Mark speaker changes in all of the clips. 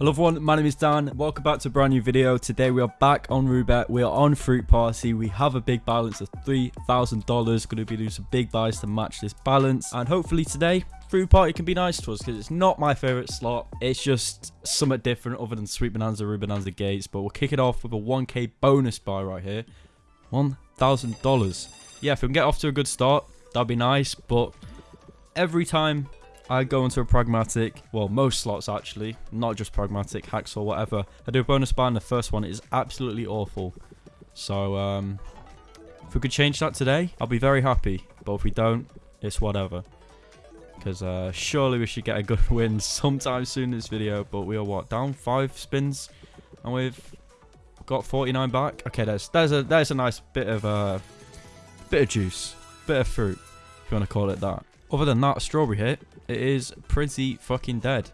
Speaker 1: Hello everyone, my name is Dan. Welcome back to a brand new video. Today we are back on Roobet. We are on Fruit Party. We have a big balance of $3,000. Going to be doing some big buys to match this balance. And hopefully today, Fruit Party can be nice to us because it's not my favorite slot. It's just somewhat different other than Sweet Bonanza, Root Bonanza Gates. But we'll kick it off with a 1k bonus buy right here. $1,000. Yeah, if we can get off to a good start, that'd be nice. But every time I go into a pragmatic, well, most slots actually, not just pragmatic, hacks or whatever. I do a bonus buy and the first one is absolutely awful. So, um, if we could change that today, I'll be very happy. But if we don't, it's whatever. Because uh, surely we should get a good win sometime soon in this video. But we are what, down five spins? And we've got 49 back? Okay, there's, there's, a, there's a nice bit of, uh, bit of juice. Bit of fruit, if you want to call it that. Other than that, strawberry hit, it is pretty fucking dead.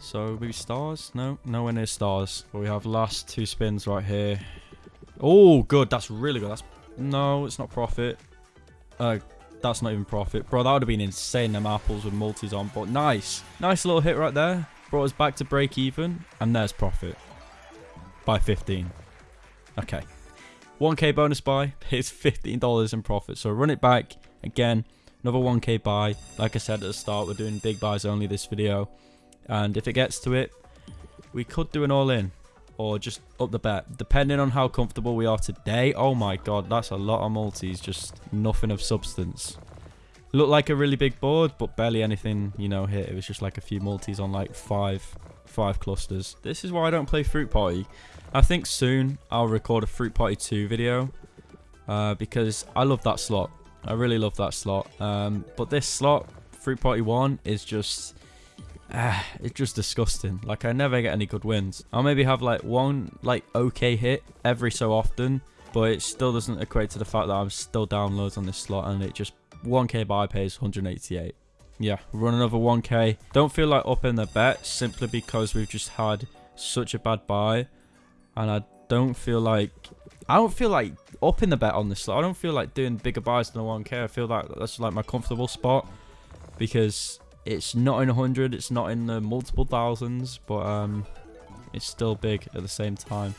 Speaker 1: So maybe stars? No, nowhere near stars. But we have last two spins right here. Oh, good. That's really good. That's no, it's not profit. Uh, that's not even profit, bro. That would have been insane. Them apples with multis on, but nice, nice little hit right there. Brought us back to break even, and there's profit by 15. Okay, 1k bonus buy. It's $15 in profit. So run it back again another 1k buy. Like i said at the start we're doing big buys only this video. And if it gets to it we could do an all-in or just up the bet. Depending on how comfortable we are today oh my god that's a lot of multis just nothing of substance. Looked like a really big board but barely anything you know hit. It was just like a few multis on like five five clusters. This is why i don't play fruit party. I think soon i'll record a fruit party 2 video uh, because i love that slot I really love that slot. Um, but this slot, Fruit Party 1, is just... Uh, it's just disgusting. Like, I never get any good wins. I'll maybe have, like, one, like, okay hit every so often. But it still doesn't equate to the fact that I'm still down loads on this slot. And it just... 1k buy pays 188. Yeah, run another 1k. Don't feel like upping the bet simply because we've just had such a bad buy. And I don't feel like I don't feel like upping the bet on this slot. I don't feel like doing bigger buys than a 1k. I feel like that's like my comfortable spot because it's not in 100. It's not in the multiple thousands, but um, it's still big at the same time.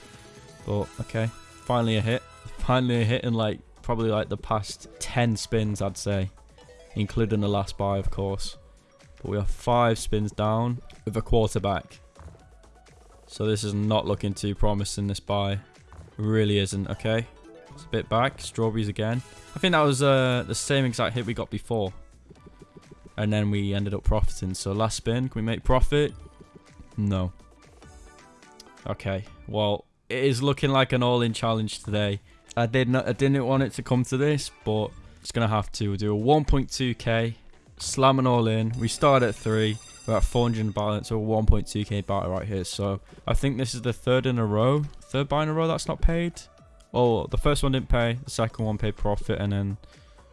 Speaker 1: But okay, finally a hit. Finally a hit in like probably like the past 10 spins, I'd say, including the last buy, of course. But we are five spins down with a quarterback. So this is not looking too promising, this buy. Really isn't, okay. It's a bit back. Strawberries again. I think that was uh, the same exact hit we got before. And then we ended up profiting. So last spin, can we make profit? No. Okay, well, it is looking like an all-in challenge today. I did not, I didn't want it to come to this, but it's gonna have to. We'll do a 1.2k, slam an all in. We start at three. We're at 400 balance, so 1.2k buy right here. So I think this is the third in a row third buy in a row that's not paid. Oh, the first one didn't pay, the second one paid profit, and then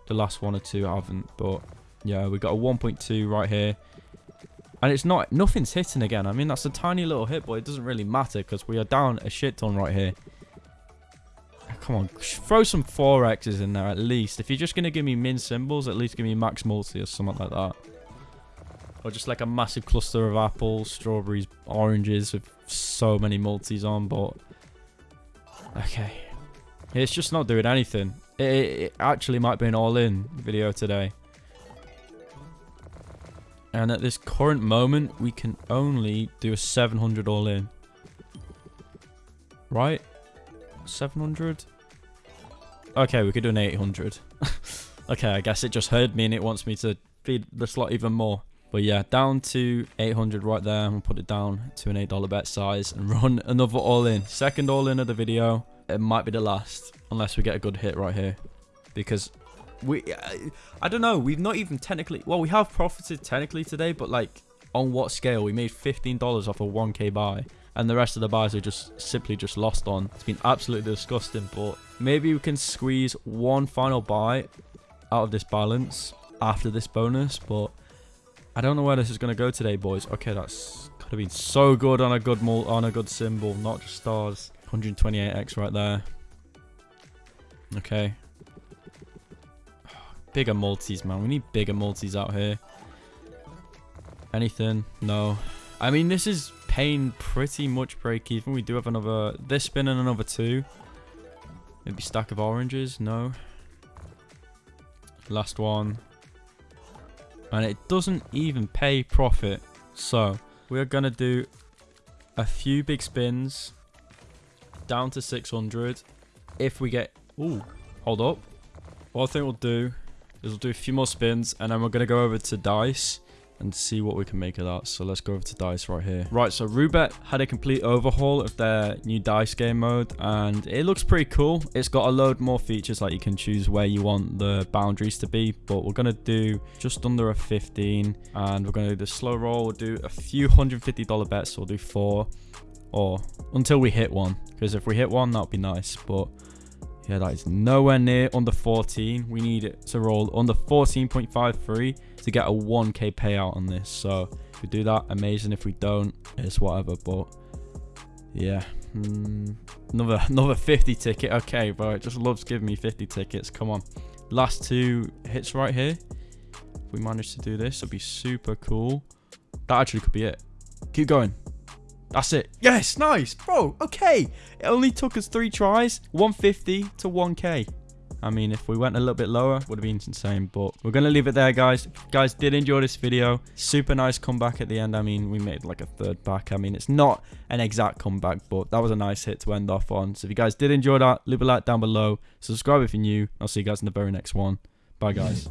Speaker 1: the last one or two haven't. But yeah, we got a 1.2 right here. And it's not, nothing's hitting again. I mean, that's a tiny little hit, but it doesn't really matter because we are down a shit ton right here. Come on, throw some 4x's in there at least. If you're just going to give me min symbols, at least give me max multi or something like that. Or just like a massive cluster of apples, strawberries, oranges with so many multis on, but Okay. It's just not doing anything. It, it actually might be an all-in video today. And at this current moment, we can only do a 700 all-in. Right? 700? Okay, we could do an 800. okay, I guess it just heard me and it wants me to feed the slot even more. But yeah, down to 800 right there. I'm going to put it down to an $8 bet size and run another all-in. Second all-in of the video. It might be the last, unless we get a good hit right here. Because we, I, I don't know, we've not even technically, well, we have profited technically today, but like, on what scale? We made $15 off a 1k buy. And the rest of the buys are just simply just lost on. It's been absolutely disgusting, but maybe we can squeeze one final buy out of this balance after this bonus, but I don't know where this is going to go today, boys. Okay, that's could have been so good on a good on a good symbol, not just stars. 128x right there. Okay. Bigger multis, man. We need bigger multis out here. Anything? No. I mean, this is paying pretty much break even. We do have another, this spin and another two. Maybe stack of oranges, no. Last one. And it doesn't even pay profit. So, we're going to do a few big spins down to 600. If we get... Ooh, hold up. What I think we'll do is we'll do a few more spins and then we're going to go over to dice and see what we can make of that. So let's go over to DICE right here. Right, so Roobet had a complete overhaul of their new DICE game mode and it looks pretty cool. It's got a load more features like you can choose where you want the boundaries to be, but we're going to do just under a 15 and we're going to do the slow roll. We'll do a few $150 bets. So we'll do four or until we hit one because if we hit one, that'd be nice. But yeah, that is nowhere near under 14. We need it to roll under 14.53 to get a 1k payout on this. So if we do that, amazing. If we don't, it's whatever. But yeah, mm, another another 50 ticket. Okay, bro, it just loves giving me 50 tickets. Come on, last two hits right here. If we manage to do this, it'll be super cool. That actually could be it. Keep going. That's it. Yes, nice. Bro, okay. It only took us three tries. 150 to 1k. I mean, if we went a little bit lower, would have been insane. But we're going to leave it there, guys. If guys did enjoy this video, super nice comeback at the end. I mean, we made like a third back. I mean, it's not an exact comeback, but that was a nice hit to end off on. So if you guys did enjoy that, leave a like down below. Subscribe if you're new. I'll see you guys in the very next one. Bye, guys.